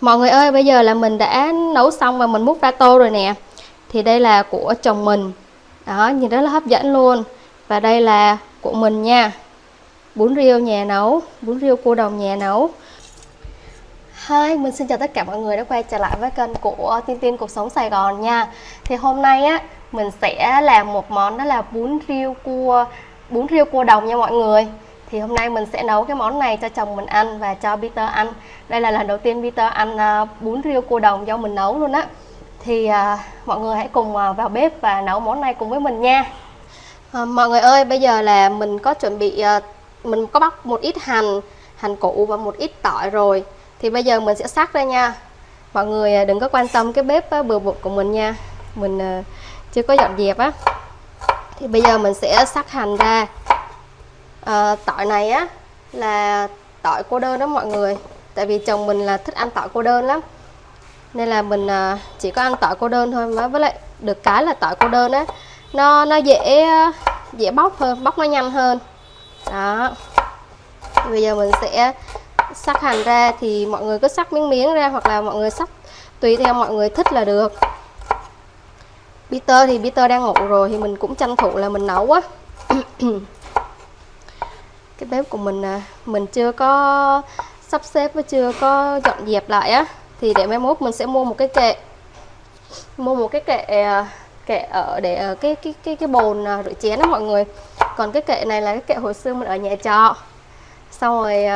Mọi người ơi, bây giờ là mình đã nấu xong và mình múc ra tô rồi nè. Thì đây là của chồng mình. Đó, nhìn rất là hấp dẫn luôn. Và đây là của mình nha. Bún riêu nhà nấu, bún riêu cua đồng nhà nấu. Hi, mình xin chào tất cả mọi người đã quay trở lại với kênh của Tiên Tiên Cuộc Sống Sài Gòn nha Thì hôm nay á, mình sẽ làm một món đó là bún riêu cua bún riêu cua đồng nha mọi người thì hôm nay mình sẽ nấu cái món này cho chồng mình ăn và cho Peter ăn. Đây là lần đầu tiên Peter ăn à, bún riêu cua đồng do mình nấu luôn á. Thì uh, mọi người hãy cùng à, vào bếp và nấu món này cùng với mình nha. Uh, mọi người ơi bây giờ là mình có chuẩn bị uh, mình có bóc một ít hành hành củ và một ít tỏi rồi. Thì bây giờ mình sẽ sắc ra nha. Mọi người đừng có quan tâm cái bếp uh, bừa bộn của mình nha. Mình uh, chưa có dọn dẹp á. Thì bây giờ mình sẽ sắc hành ra à, tỏi này á là tỏi cô đơn đó mọi người. Tại vì chồng mình là thích ăn tỏi cô đơn lắm. Nên là mình à, chỉ có ăn tỏi cô đơn thôi mà. Với lại được cái là tỏi cô đơn á nó nó dễ ờ, dễ bóc hơn bóc nó nhanh hơn. Đó. Bây giờ mình sẽ sắc hành ra thì mọi người cứ sắc miếng miếng ra hoặc là mọi người sắc tùy theo mọi người thích là được. Peter thì Peter đang ngủ rồi thì mình cũng tranh thủ là mình nấu á. cái bếp của mình à, mình chưa có sắp xếp và chưa có dọn dẹp lại á. Thì để mai mốt mình sẽ mua một cái kệ. Mua một cái kệ à, kệ ở để ở cái cái cái cái bồn à, rửa chén đó mọi người. Còn cái kệ này là cái kệ hồi xưa mình ở nhà trọ. Xong rồi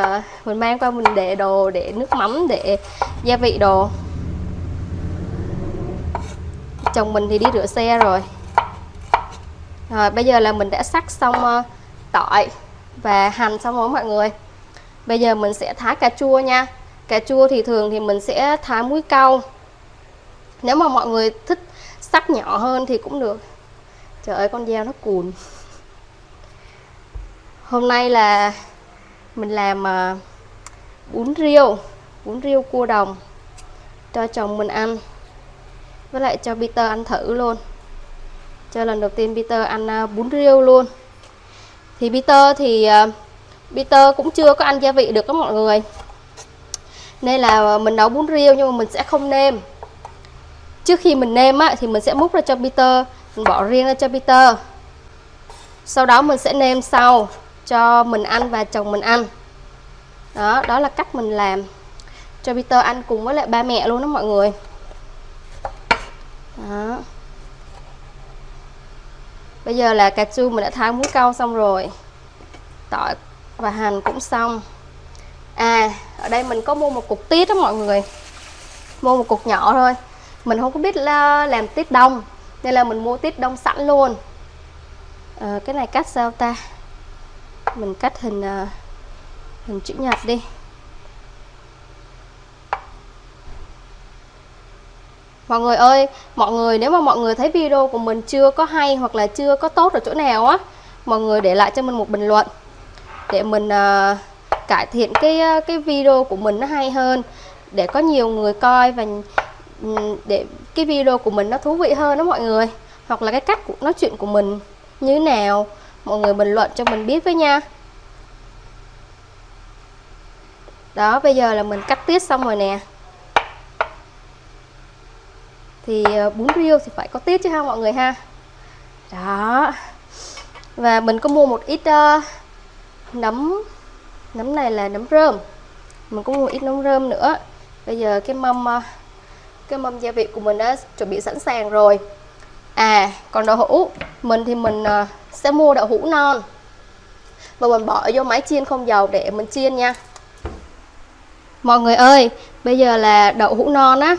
mình mang qua mình để đồ để nước mắm để gia vị đồ. Chồng mình thì đi rửa xe rồi. Rồi bây giờ là mình đã sắc xong tỏi và hành xong rồi mọi người. Bây giờ mình sẽ thái cà chua nha. Cà chua thì thường thì mình sẽ thái muối cau. Nếu mà mọi người thích sắc nhỏ hơn thì cũng được. Trời ơi, con dao nó cùn. Hôm nay là mình làm à, bún riêu bún riêu cua đồng cho chồng mình ăn. Với lại cho Peter ăn thử luôn. Cho lần đầu tiên Peter ăn à, bún riêu luôn thì Peter thì ờ, Peter cũng chưa có ăn gia vị được các mọi người. Nên là ờ, mình nấu bún riêu nhưng mà mình sẽ không nêm. Trước khi mình nêm á, thì mình sẽ múc ra cho Peter mình bỏ riêng ra cho Peter. Sau đó mình sẽ nêm sau cho mình ăn và chồng mình ăn. Đó đó là cách mình làm cho Peter ăn cùng với lại ba mẹ luôn đó mọi người. Đó bây giờ là cà chua mình đã thái muối câu xong rồi. Tỏi và hành cũng xong. À ở đây mình có mua một cục tiết đó mọi người. Mua một cục nhỏ thôi. Mình không có biết là làm tiết đông nên là mình mua tiết đông sẵn luôn. À, cái này cắt sao ta? Mình cắt hình uh, hình chữ nhật đi. Mọi người ơi mọi người nếu mà mọi người thấy video của mình chưa có hay hoặc là chưa có tốt ở chỗ nào á mọi người để lại cho mình một bình luận để mình uh, cải thiện cái à, cái video của mình nó hay hơn để có nhiều người coi và ừ, để cái video của mình nó thú vị hơn đó mọi người. Hoặc là cái cách nói chuyện của mình như thế nào mọi người bình luận cho mình biết với nha. Đó bây giờ là mình cắt tiết xong rồi nè thì ờ, bún riêu thì phải có tiết chứ ha mọi người ha. Đó. Và mình có mua một ít uh, nấm nấm này là nấm rơm. Mình cũng mua một ít nấm rơm nữa. Bây giờ cái mâm uh, cái mâm gia vị của mình đã chuẩn bị sẵn sàng rồi. À còn đậu hũ. Mình thì mình uh, sẽ mua đậu hũ non. Và mình bỏ vô máy chiên không dầu để mình chiên nha. Mọi người ơi bây giờ là đậu hũ non á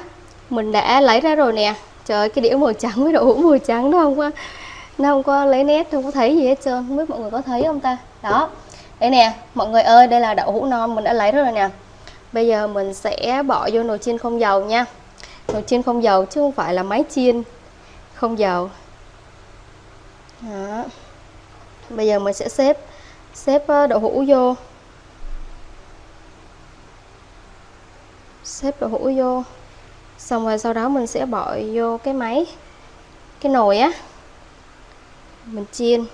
mình đã lấy ra rồi nè. Trời ơi, cái đĩa màu trắng với đậu hũ màu trắng nó không có nó không có lấy nét, không có thấy gì hết trơn. Không biết mọi người có thấy không ta? Đó. Đây nè, mọi người ơi, đây là đậu hũ non, mình đã lấy rồi nè. Bây giờ mình sẽ bỏ vô nồi chiên không dầu nha. Nồi chiên không dầu chứ không phải là máy chiên không dầu. Đó. bây giờ mình sẽ xếp xếp ờ, đậu hũ vô. Xếp đậu hũ vô xong rồi sau đó mình sẽ bỏ vô cái máy cái nồi á. Mình chiên.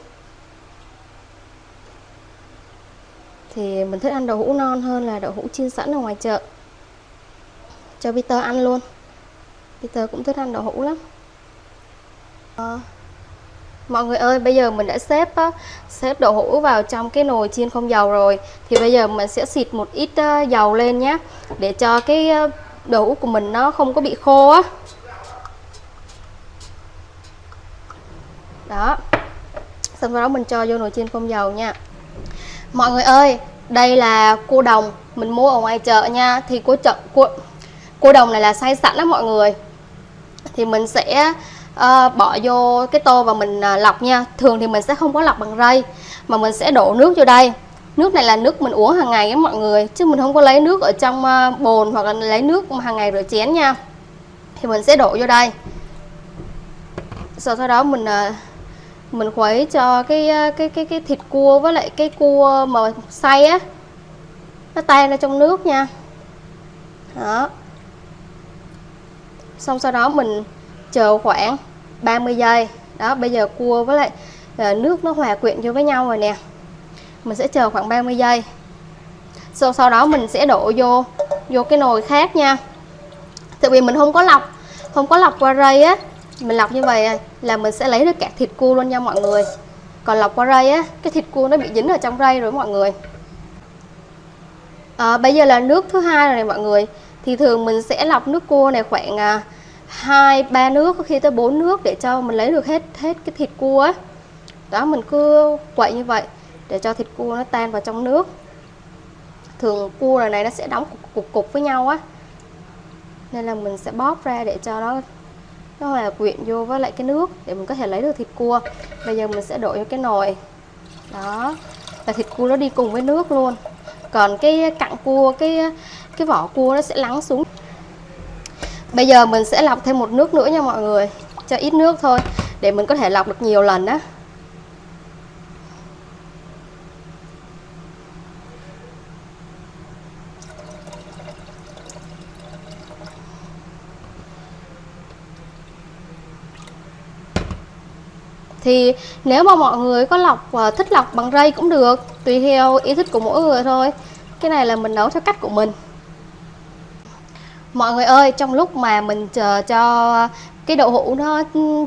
Thì mình thích ăn đậu hũ non hơn là đậu hũ chiên sẵn ở ngoài chợ. Cho Peter ăn luôn. Peter cũng thích ăn đậu hũ lắm. À, mọi người ơi bây giờ mình đã xếp á, xếp đậu hũ vào trong cái nồi chiên không dầu rồi. Thì bây giờ mình sẽ xịt một ít uh, dầu lên nhé để cho cái uh, đồ út của mình nó không có bị khô á. Đó. Xong sau đó mình cho vô nồi chiên không dầu nha. Mọi người ơi đây là cua đồng mình mua ở ngoài chợ nha. Thì cua chợ cua cua đồng này là xay sẵn đó mọi người. Thì mình sẽ uh, bỏ vô cái tô và mình uh, lọc nha. Thường thì mình sẽ không có lọc bằng rây mà mình sẽ đổ nước vô đây nước này là nước mình uống hàng ngày á mọi người, chứ mình không có lấy nước ở trong ờ, bồn hoặc là lấy nước hàng ngày rửa chén nha. Thì mình sẽ đổ vô đây. Sau sau đó mình ờ, mình khuấy cho cái ờ, cái cái cái thịt cua với lại cái cua mà xay á, nó tan ra trong nước nha. Đó. Xong sau đó mình chờ khoảng 30 giây. Đó, bây giờ cua với lại nước nó hòa quyện vô với nhau rồi nè mình sẽ chờ khoảng 30 giây. Sau sau đó mình sẽ đổ vô vô cái nồi khác nha. Tại vì mình không có lọc không có lọc qua rây á. Mình lọc như vậy là mình sẽ lấy được cả thịt cua luôn nha mọi người. Còn lọc qua rây á cái thịt cua nó bị dính ở trong rây rồi mọi người. À, bây giờ là nước thứ hai rồi này mọi người. Thì thường mình sẽ lọc nước cua này khoảng à, hai ba nước có khi tới 4 nước để cho mình lấy được hết hết cái thịt cua á. Đó mình cứ quậy như vậy để cho thịt cua nó tan vào trong nước. Thường cua này, này nó sẽ đóng cục, cục cục với nhau á. Nên là mình sẽ bóp ra để cho nó nó hòa quyện vô với lại cái nước để mình có thể lấy được thịt cua. Bây giờ mình sẽ đổ vô cái nồi. Đó. Và thịt cua nó đi cùng với nước luôn. Còn cái cặn cua cái cái vỏ cua nó sẽ lắng xuống. Bây giờ mình sẽ lọc thêm một nước nữa nha mọi người. Cho ít nước thôi để mình có thể lọc được nhiều lần á. Thì nếu mà mọi người có lọc và thích lọc bằng rây cũng được, tùy theo ý thích của mỗi người thôi. Cái này là mình nấu theo cách của mình. Mọi người ơi, trong lúc mà mình chờ cho cái đậu hũ nó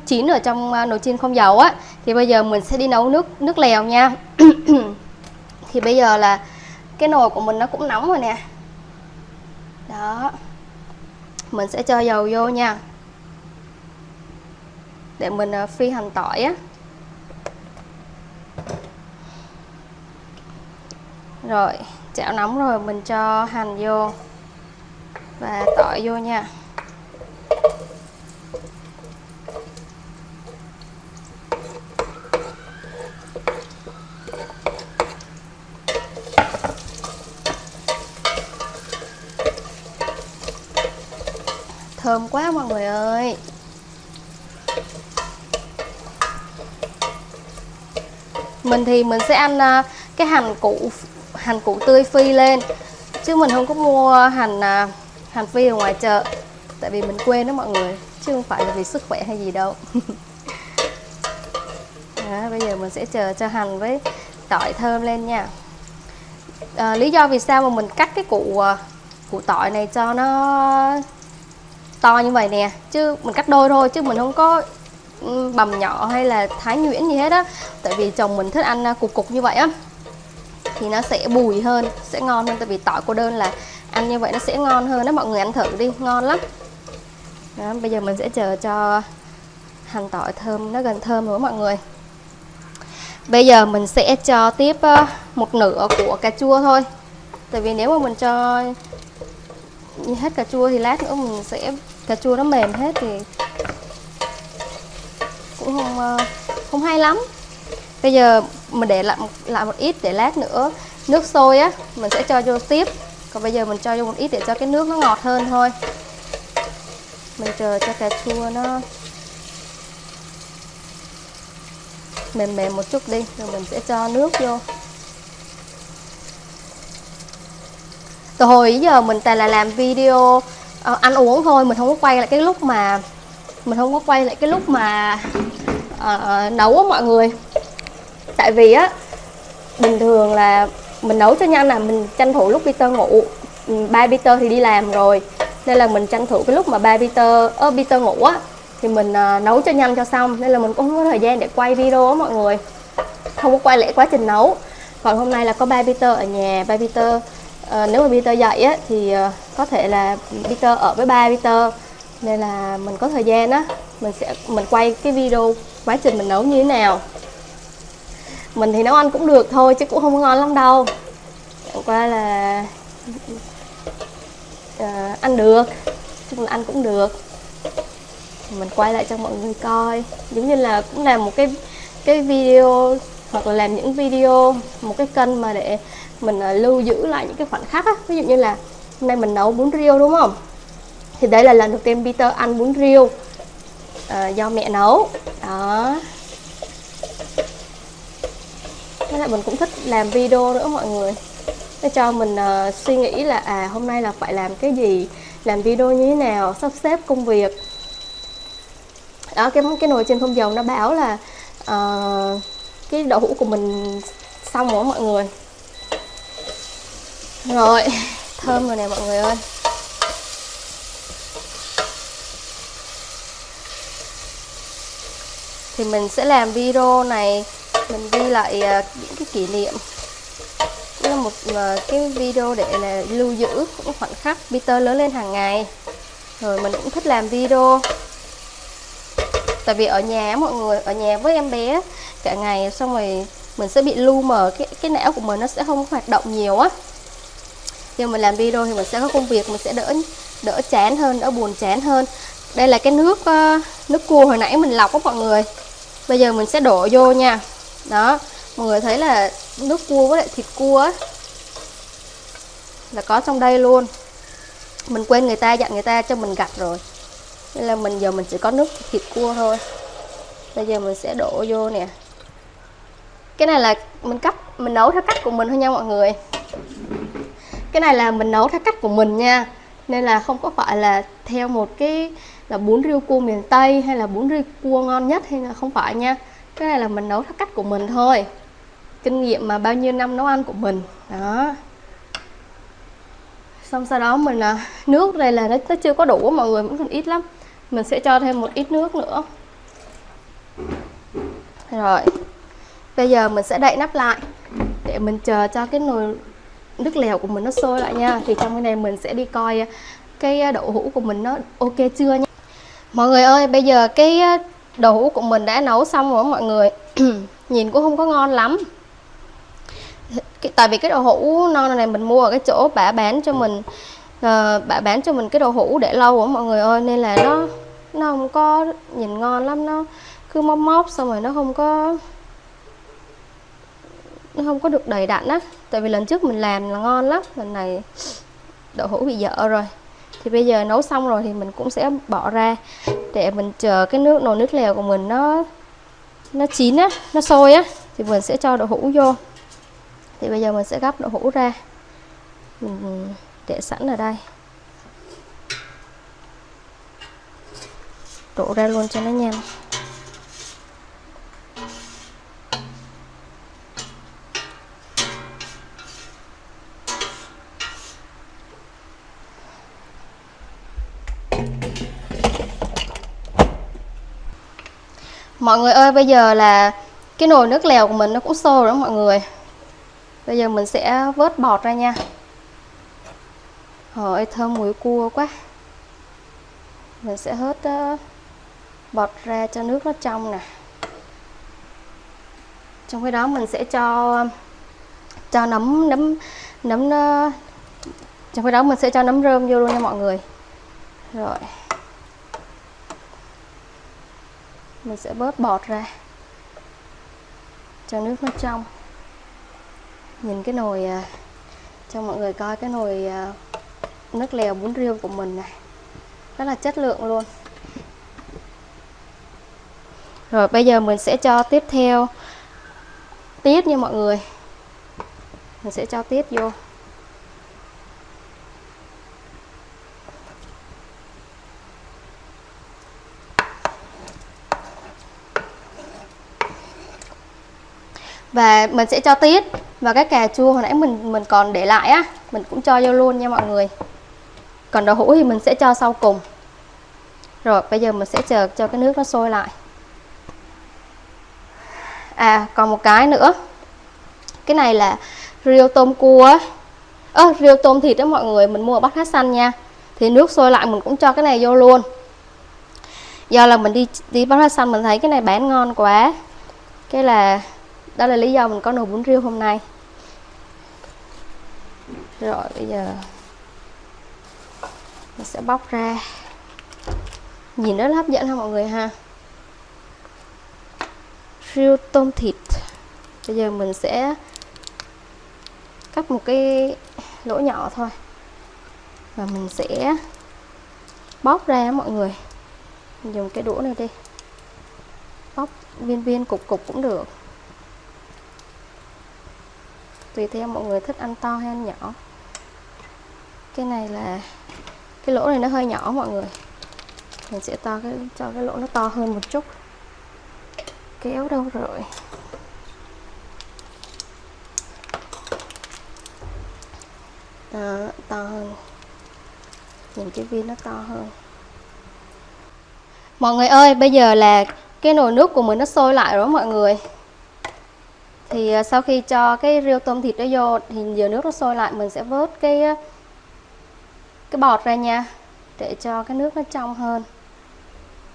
chín ở trong ờ, nồi chiên không dầu á, thì bây giờ mình sẽ đi nấu nước nước lèo nha. Thì bây giờ là cái nồi của mình nó cũng nóng rồi nè. Đó. Mình sẽ cho dầu vô nha để mình à, phi hành tỏi á. Rồi, chảo nóng rồi, mình cho hành vô và tỏi vô nha. Thơm quá mọi người ơi. Mình thì mình sẽ ăn à, cái hành củ hành củ tươi phi lên. Chứ mình không có mua hành à, hành phi ở ngoài chợ tại vì mình quên đó mọi người chứ không phải là vì sức khỏe hay gì đâu. Đó, bây giờ mình sẽ chờ cho hành với tỏi thơm lên nha. À, lý do vì sao mà mình cắt cái củ à, củ tỏi này cho nó to như vậy nè chứ mình cắt đôi thôi chứ mình không có bằm bầm nhỏ hay là thái nhuyễn gì hết á. Tại vì chồng mình thích ăn à, cục cục như vậy á thì nó sẽ bùi hơn sẽ ngon hơn. Tại vì tỏi cô đơn là ăn như vậy nó sẽ ngon hơn đó mọi người ăn thử đi ngon lắm. Đó, bây giờ mình sẽ chờ cho hành tỏi thơm nó gần thơm rồi mọi người. Bây giờ mình sẽ cho tiếp à, một nửa của cà chua thôi. Tại vì nếu mà mình cho hết cà chua thì lát nữa mình sẽ cà chua nó mềm hết thì cũng không ờ, không hay lắm. Bây giờ mình để lại một, lại một ít để lát nữa nước sôi á mình sẽ cho vô tiếp. Còn bây giờ mình cho vô một ít để cho cái nước nó ngọt hơn thôi. Mình chờ cho cà chua nó mềm mềm một chút đi rồi mình sẽ cho nước vô. Từ hồi giờ mình toàn là làm video uh, ăn uống thôi mình không có quay lại cái lúc mà mình không có quay lại cái lúc mà uh, nấu á mọi người. Tại vì á bình thường là mình nấu cho nhanh là mình tranh thủ lúc Peter ngủ. Ừ, ba Peter thì đi làm rồi nên là mình tranh thủ cái lúc mà ba Peter ơ Peter ngủ á thì mình uh, nấu cho nhanh cho xong. Nên là mình cũng không có thời gian để quay video á mọi người. Không có quay lại quá trình nấu. Còn hôm nay là có ba Peter ở nhà ba Peter uh, nếu mà Peter dậy á thì uh, có thể là Peter ở với ba Peter nên là mình có thời gian á mình sẽ mình quay cái video quá trình mình nấu như thế nào. Mình thì nấu ăn cũng được thôi chứ cũng không ngon lắm đâu. Chẳng qua là à, ăn được chung là ăn cũng được. Mình quay lại cho mọi người coi. Giống như là cũng làm một cái cái video hoặc là làm những video một cái kênh mà để mình ờ, lưu giữ lại những cái khoảnh khắc á. Ví dụ như là hôm nay mình nấu bún riêu đúng không? Thì đây là lần đầu tiên Peter ăn bún riêu uh, do mẹ nấu. Đó. Thế là mình cũng thích làm video nữa mọi người. Để cho mình uh, suy nghĩ là à hôm nay là phải làm cái gì làm video như thế nào sắp xếp công việc. Đó cái cái nồi trên không dầu nó báo là uh, cái đậu hũ của mình xong rồi mọi người. Rồi thơm rồi nè mọi người ơi. Thì mình sẽ làm video này, mình ghi lại à, những cái kỷ niệm. Là một à, cái video để là lưu giữ những khoảnh khắc Peter lớn lên hàng ngày. Rồi mình cũng thích làm video. Tại vì ở nhà, mọi người, ở nhà với em bé, cả ngày xong rồi mình sẽ bị lu mờ, cái cái não của mình nó sẽ không hoạt động nhiều á. Khi mình làm video thì mình sẽ có công việc, mình sẽ đỡ đỡ chán hơn, đỡ buồn chán hơn. Đây là cái nước à, nước cua hồi nãy mình lọc á mọi người bây giờ mình sẽ đổ vô nha. Đó, mọi người thấy là nước cua với lại thịt cua là có trong đây luôn. Mình quên người ta, dặn người ta cho mình gặt rồi. Nên là mình, giờ mình chỉ có nước thịt cua thôi. Bây giờ mình sẽ đổ vô nè. Cái này là mình cắt, mình nấu theo cách của mình thôi nha mọi người. Cái này là mình nấu theo cách của mình nha. Nên là không có phải là theo một cái là bún riêu cua miền Tây hay là bún riêu cua ngon nhất hay là không phải nha. Cái này là mình nấu theo cách của mình thôi. Kinh nghiệm mà bao nhiêu năm nấu ăn của mình. Đó. Xong sau đó mình là nước đây là nó, nó chưa có đủ mọi người vẫn còn ít lắm. Mình sẽ cho thêm một ít nước nữa. Rồi. Bây giờ mình sẽ đậy nắp lại để mình chờ cho cái nồi nước lèo của mình nó sôi lại nha. Thì trong cái này mình sẽ đi coi à, cái à, đậu hũ của mình nó ok chưa nha mọi người ơi bây giờ cái đậu hũ của mình đã nấu xong rồi mọi người. Nhìn cũng không có ngon lắm. Tại vì cái đậu hũ non này mình mua ở cái chỗ bả bán cho mình uh, bả bán cho mình cái đậu hũ để lâu rồi mọi người ơi nên là nó nó không có nhìn ngon lắm. Nó cứ móc móc xong rồi nó không có nó không có được đầy đặn á. Tại vì lần trước mình làm là ngon lắm lần này đậu hũ bị dở rồi thì bây giờ nấu xong rồi thì mình cũng sẽ bỏ ra để mình chờ cái nước, nồi nước lèo của mình nó nó chín á, nó sôi á, thì mình sẽ cho đậu hũ vô. Thì bây giờ mình sẽ gấp đậu hũ ra. Mình để sẵn ở đây. Đổ ra luôn cho nó nhanh. Mọi người ơi bây giờ là cái nồi nước lèo của mình nó cũng sôi rồi đó mọi người. Bây giờ mình sẽ vớt bọt ra nha. Trời thơm mùi cua quá. Mình sẽ hớt uh, bọt ra cho nước nó trong nè. Trong cái đó mình sẽ cho cho nấm nấm nấm trong cái đó mình sẽ cho nấm rơm vô luôn nha mọi người. Rồi. Mình sẽ bớt bọt ra. Cho nước nó trong. Nhìn cái nồi à, cho mọi người coi cái nồi à, nước lèo bún riêu của mình này. Rất là chất lượng luôn. Rồi, bây giờ mình sẽ cho tiếp theo. Tiết nha mọi người. Mình sẽ cho tiết vô. Và mình sẽ cho tiết và cái cà chua hồi nãy mình mình còn để lại á. Mình cũng cho vô luôn nha mọi người. Còn đậu hũ thì mình sẽ cho sau cùng. Rồi, bây giờ mình sẽ chờ cho cái nước nó sôi lại. À còn một cái nữa. Cái này là riêu tôm cua á. Ơ riêu tôm thịt đó mọi người, mình mua ở bát hát xanh nha. Thì nước sôi lại mình cũng cho cái này vô luôn. Do là mình đi đi bát hát xanh mình thấy cái này bán ngon quá. Cái là đó là lý do mình có nồi bún riêu hôm nay. Rồi, bây giờ mình sẽ bóc ra. Nhìn rất là hấp dẫn ha mọi người ha. Riêu tôm thịt. Bây giờ mình sẽ cắt một cái lỗ nhỏ thôi. Và mình sẽ bóc ra mọi người. Mình dùng cái đũa này đi. Bóc viên viên cục cục cũng được tùy theo mọi người thích ăn to hay ăn nhỏ. Cái này là cái lỗ này nó hơi nhỏ mọi người. Mình sẽ to cái cho cái lỗ nó to hơn một chút. Kéo đâu rồi? Đó, to hơn. Nhìn cái viên nó to hơn. Mọi người ơi bây giờ là cái nồi nước của mình nó sôi lại rồi mọi người thì à, sau khi cho cái riêu tôm thịt đó vô thì giờ nước nó sôi lại, mình sẽ vớt cái à, cái bọt ra nha, để cho cái nước nó trong hơn,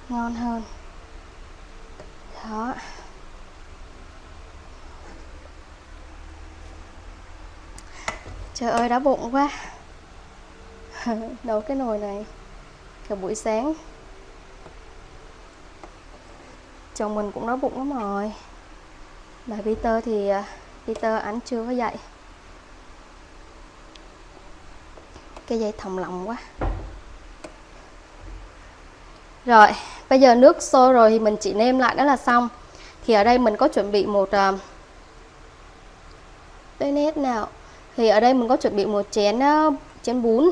ngon hơn. Đó. Trời ơi, đói bụng quá. Nấu cái nồi này cả buổi sáng. Chồng mình cũng đói bụng lắm rồi bà Peter thì Peter ảnh chưa có dậy. Cái dây thòng lọng quá. Rồi bây giờ nước sôi rồi thì mình chỉ nêm lại đó là xong. Thì ở đây mình có chuẩn bị một uh, đây nét nào? Thì ở đây mình có chuẩn bị một chén uh, chén bún.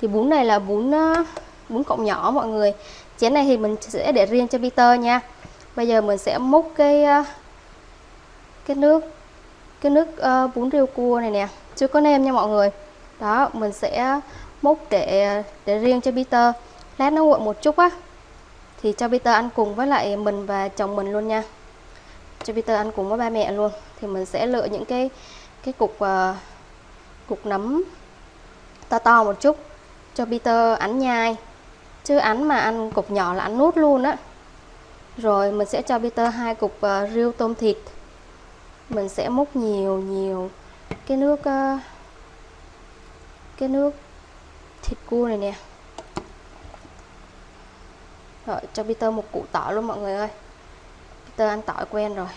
Thì bún này là bún uh, bún cộng nhỏ mọi người. Chén này thì mình sẽ để riêng cho Peter nha. Bây giờ mình sẽ múc cái uh, cái nước cái nước uh, bún riêu cua này nè. Chưa có nêm nha mọi người. Đó mình sẽ múc để để riêng cho Peter. Lát nó nguội một chút á thì cho Peter ăn cùng với lại mình và chồng mình luôn nha. Cho Peter ăn cùng với ba mẹ luôn. Thì mình sẽ lựa những cái cái cục uh, cục nấm to to một chút cho Peter ăn nhai. Chứ ăn mà ăn cục nhỏ là ăn nút luôn á. Rồi mình sẽ cho Peter hai cục uh, riêu tôm thịt mình sẽ múc nhiều nhiều. Cái nước ờ, cái nước thịt cua này nè. Rồi, cho Peter một củ tỏi luôn mọi người ơi. Peter ăn tỏi quen rồi.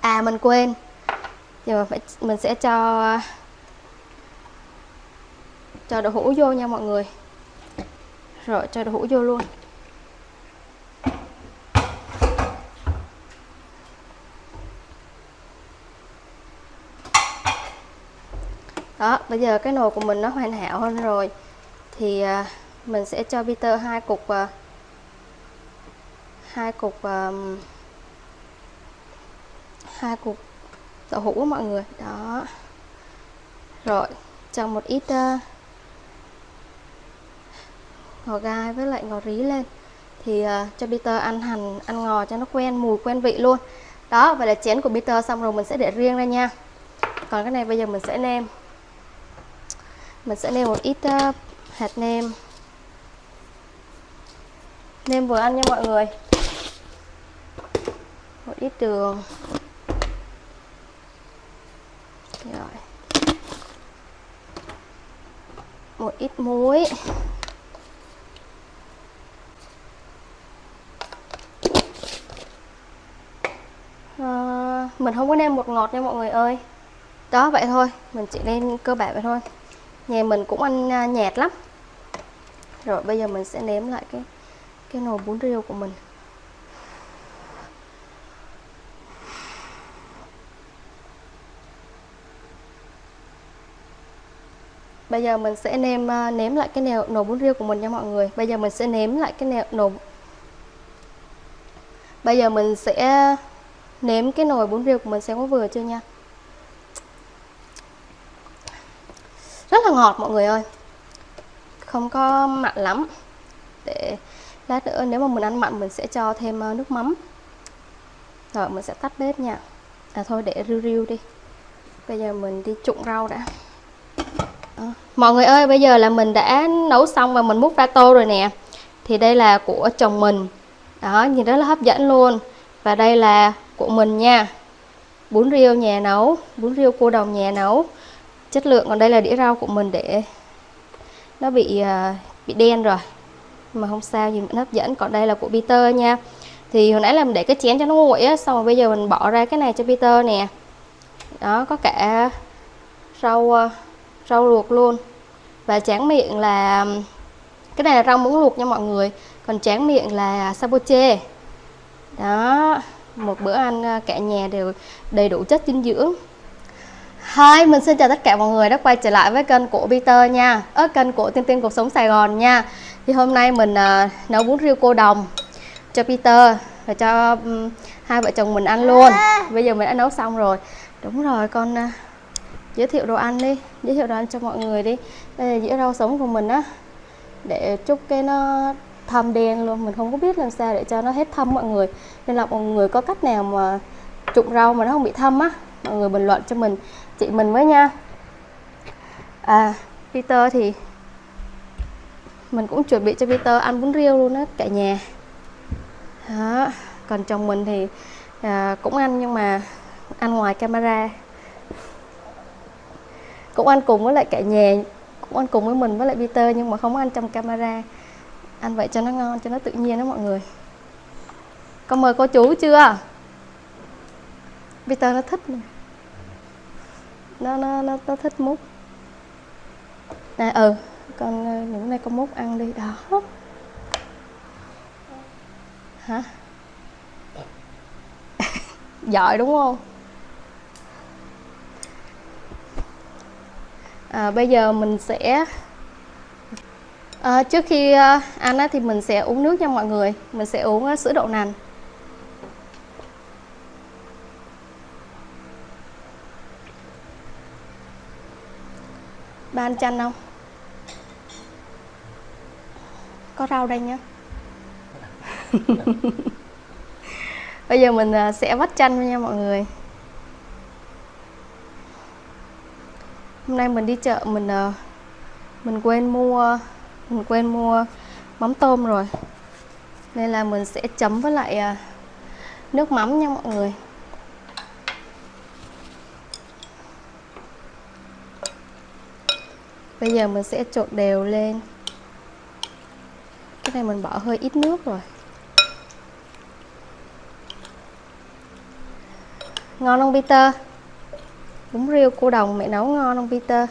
À mình quên. Giờ mình phải, mình sẽ cho cho đậu hũ vô nha mọi người. Rồi, cho đậu hũ vô luôn. Đó bây giờ cái nồi của mình nó hoàn hảo hơn rồi. Thì à, mình sẽ cho Peter hai cục à, hai cục um, hai cục đậu hũ mọi người. Đó. Rồi cho một ít uh, ngò gai với lại ngò rí lên. Thì uh, cho Peter ăn hành ăn ngò cho nó quen mùi quen vị luôn. Đó vậy là chén của Peter xong rồi mình sẽ để riêng ra nha. Còn cái này bây giờ mình sẽ nêm mình sẽ nêm một ít uh, hạt nêm. Nêm vừa ăn nha mọi người. Một ít đường. Rồi. Một ít muối. À, mình không có nêm bột ngọt nha mọi người ơi. Đó vậy thôi. Mình chỉ nên cơ bản vậy thôi nhà mình cũng ăn à, nhạt lắm rồi bây giờ mình sẽ nếm lại cái cái nồi bún riêu của mình Bây giờ mình sẽ nêm à, nếm lại cái nồi, nồi bún riêu của mình nha mọi người. Bây giờ mình sẽ nếm lại cái nồi, nồi Bây giờ mình sẽ nếm cái nồi bún riêu của mình xem có vừa chưa nha. Rất là ngọt mọi người ơi. không có mặn lắm. Để lát nữa nếu mà mình ăn mặn mình sẽ cho thêm ờ, nước mắm. Rồi, mình sẽ tắt bếp nha. À thôi để riu riu đi. Bây giờ mình đi trụng rau đã. À. mọi người ơi, bây giờ là mình đã nấu xong và mình múc ra tô rồi nè. Thì đây là của chồng mình. Đó, nhìn rất là hấp dẫn luôn. Và đây là của mình nha. Bún riêu nhà nấu, bún riêu cô đồng nhà nấu chất lượng còn đây là đĩa rau của mình để nó bị uh, bị đen rồi. Mà không sao gì vẫn hấp dẫn. Còn đây là của Peter nha. Thì hồi nãy là mình để cái chén cho nó nguội á xong rồi bây giờ mình bỏ ra cái này cho Peter nè. Đó có cả rau à, rau luộc luôn. Và tráng miệng là cái này là rau muống luộc nha mọi người. Còn tráng miệng là saboche. Đó một bữa ăn à, cả nhà đều đầy đủ chất dinh dưỡng. Hi, mình xin chào tất cả mọi người đã quay trở lại với kênh của Peter nha. Ở kênh của Tiên Tiên Cuộc Sống Sài Gòn nha. Thì hôm nay mình uh, nấu bún riêu cô đồng cho Peter Và cho um, hai vợ chồng mình ăn luôn. Bây giờ mình đã nấu xong rồi. Đúng rồi, con uh, giới thiệu đồ ăn đi. Giới thiệu đồ ăn cho mọi người đi. Đây là dĩa rau sống của mình á. Để chúc cái nó thâm đen luôn. Mình không có biết làm sao để cho nó hết thâm mọi người. Nên là mọi người có cách nào mà trụng rau mà nó không bị thâm á Mọi người bình luận cho mình chị mình với nha. À Peter thì mình cũng chuẩn bị cho Peter ăn bún riêu luôn đó cả nhà. Đó. còn chồng mình thì à, cũng ăn nhưng mà ăn ngoài camera. Cũng ăn cùng với lại cả nhà cũng ăn cùng với mình với lại Peter nhưng mà không ăn trong camera. Ăn vậy cho nó ngon cho nó tự nhiên đó mọi người. Con mời cô chú chưa? Peter nó thích này nó nó nó, nó thích mút. Nè ừ con ờ, những nay con mút ăn đi. Đó. Hả? Giỏi đúng không? À, bây giờ mình sẽ à, trước khi ờ, ăn á, thì mình sẽ uống nước nha mọi người. Mình sẽ uống sữa đậu nành. Ba ăn chanh không? Có rau đây nhá. Bây giờ mình à, sẽ vắt chanh nha mọi người. Hôm nay mình đi chợ, mình à, mình quên mua, mình quên mua mắm tôm rồi. Nên là mình sẽ chấm với lại à, nước mắm nha mọi người. Bây giờ mình sẽ trộn đều lên. Cái này mình bỏ hơi ít nước rồi. Ngon không, Peter? Bún riêu cô đồng mẹ nấu ngon không, Peter?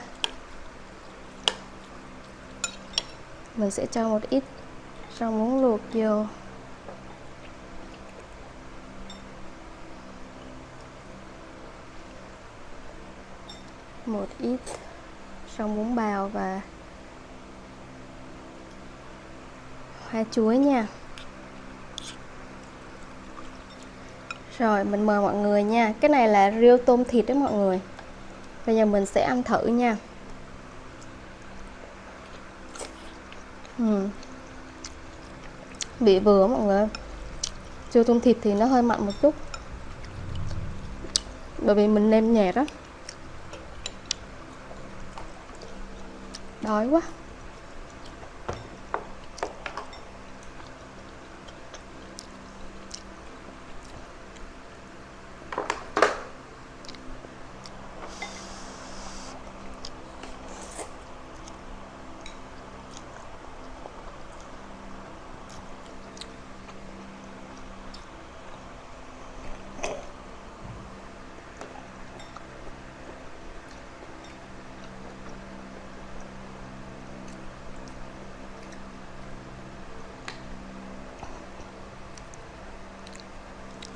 Mình sẽ cho một ít rau muống luộc vô. Một ít trong bún bào và hoa chuối nha. Rồi, mình mời mọi người nha. Cái này là riêu tôm thịt đó mọi người. Bây giờ mình sẽ ăn thử nha. Hmm. Ừ. bị vừa mọi người riêu tôm thịt thì nó hơi mặn một chút. Bởi vì mình nêm nhạt đó. Đói quá.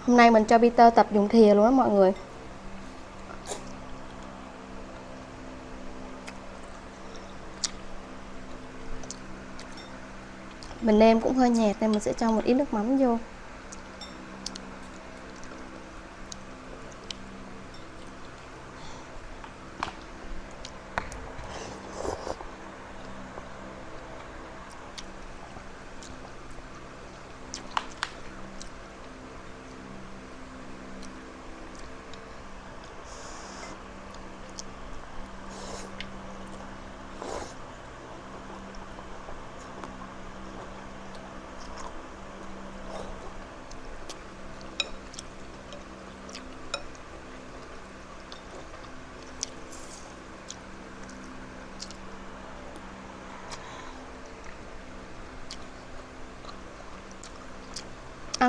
Hôm nay mình cho Peter tập dùng thìa luôn đó mọi người. Mình nêm cũng hơi nhạt nên mình sẽ cho một ít nước mắm vô.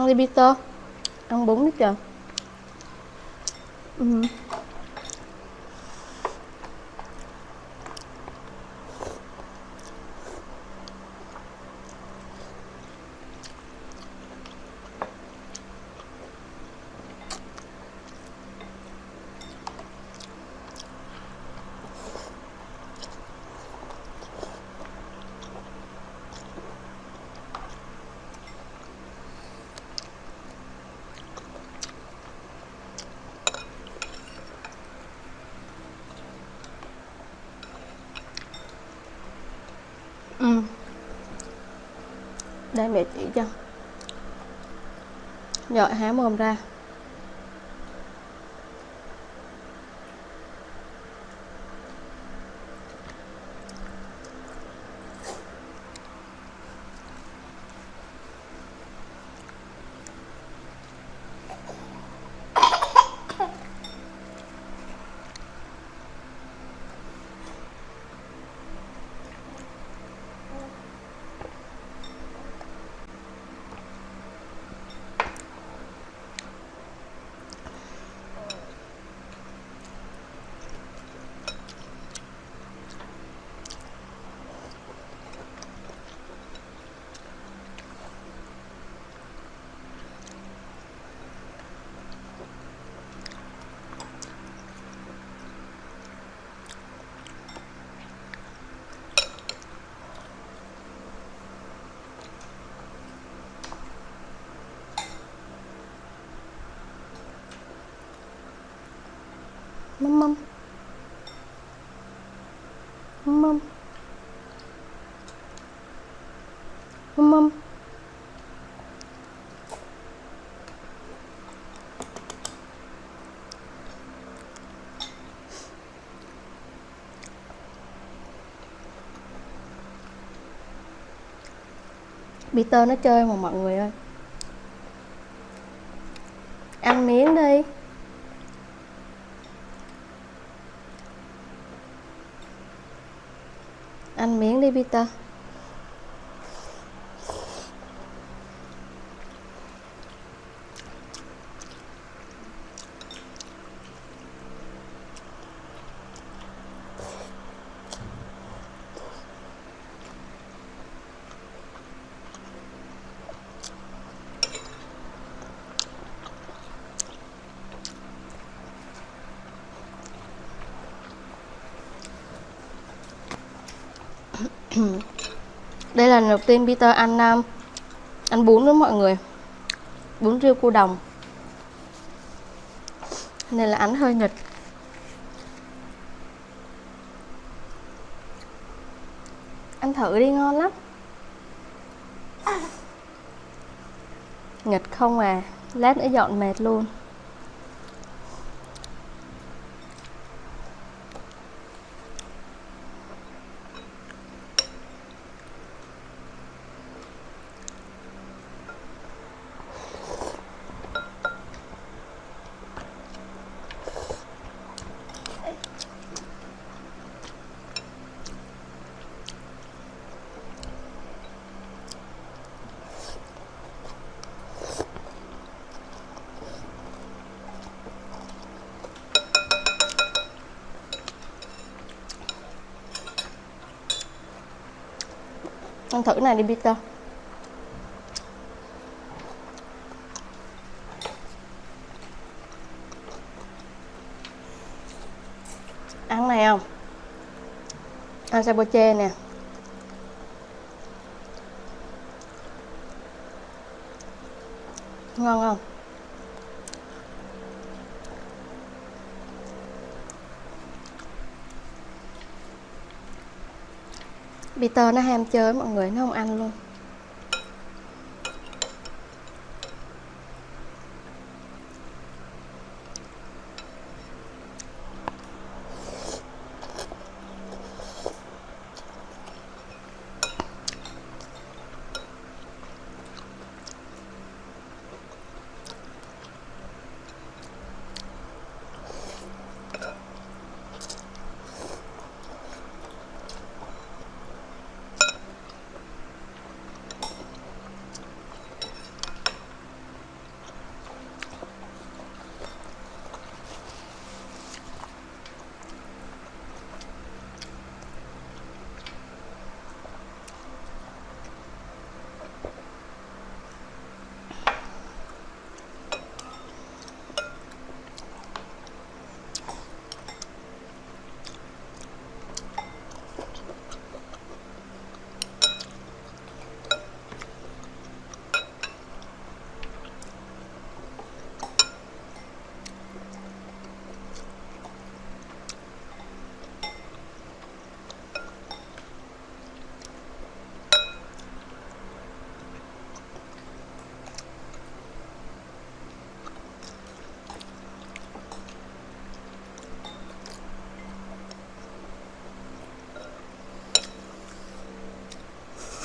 Ăn đi Peter ăn bún đi trời ừ. ừ đây mẹ chỉ cho. Rồi há mồm ra. Mâm mâm. Mâm mâm. Mâm mâm. Peter nó chơi mà mọi người ơi. Ăn miếng đi. Ăn miếng đi Peter đây là lần đầu tiên Peter ăn um, ăn bún với mọi người. Bún riêu cua đồng. Nên là ăn hơi nghịch ăn thử đi ngon lắm. Nghịch không à. Lát nữa dọn mệt luôn. Ăn thử này đi Peter. Ăn này không? Ăn saboche nè. Ngon không? Peter nó ham chơi mọi người nó không ăn luôn.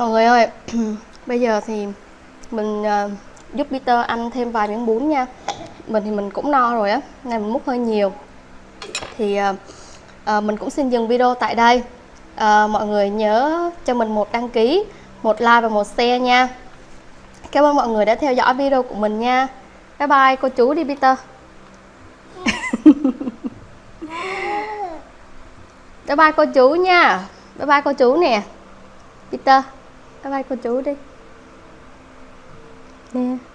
mọi người ơi bây giờ thì mình uh, giúp Peter ăn thêm vài miếng bún nha. Mình thì mình cũng no rồi á nên mình múc hơi nhiều. Thì uh, uh, mình cũng xin dừng video tại đây. Uh, mọi người nhớ cho mình một đăng ký một like và một share nha. Cảm ơn mọi người đã theo dõi video của mình nha. Bye bye cô chú đi Peter. Bye bye cô chú nha. Bye bye cô chú nè. Peter bye bye cô chú đi. Nè.